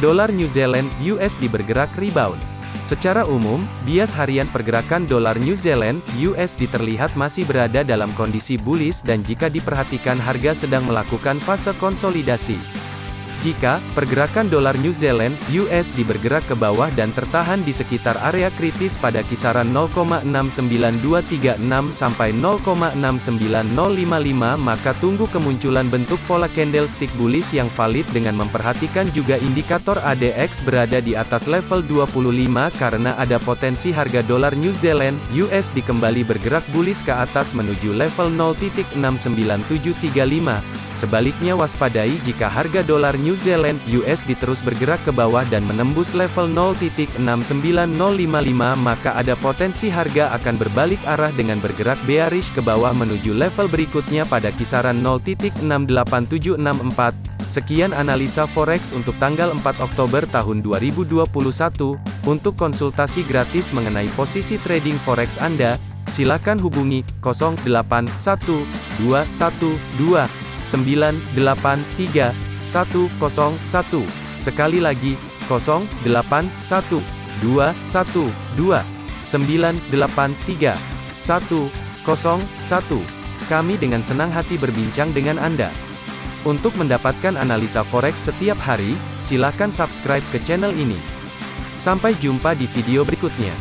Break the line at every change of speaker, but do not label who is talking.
dolar New Zealand USD bergerak rebound. Secara umum, bias harian pergerakan dolar New Zealand USD terlihat masih berada dalam kondisi bullish dan jika diperhatikan harga sedang melakukan fase konsolidasi. Jika pergerakan dolar New Zealand (USD) bergerak ke bawah dan tertahan di sekitar area kritis pada kisaran 0,69236 sampai 0,69055 maka tunggu kemunculan bentuk pola candlestick bullish yang valid dengan memperhatikan juga indikator ADX berada di atas level 25 karena ada potensi harga dolar New Zealand (USD) kembali bergerak bullish ke atas menuju level 0.69735. Sebaliknya waspadai jika harga dolar New Zealand USD terus bergerak ke bawah dan menembus level 0.69055 maka ada potensi harga akan berbalik arah dengan bergerak bearish ke bawah menuju level berikutnya pada kisaran 0.68764. Sekian analisa forex untuk tanggal 4 Oktober tahun 2021. Untuk konsultasi gratis mengenai posisi trading forex Anda, silakan hubungi 081212 983 101. Sekali lagi, 081 212 983 101. Kami dengan senang hati berbincang dengan Anda. Untuk mendapatkan analisa forex setiap hari, silakan subscribe ke channel ini. Sampai jumpa di video berikutnya.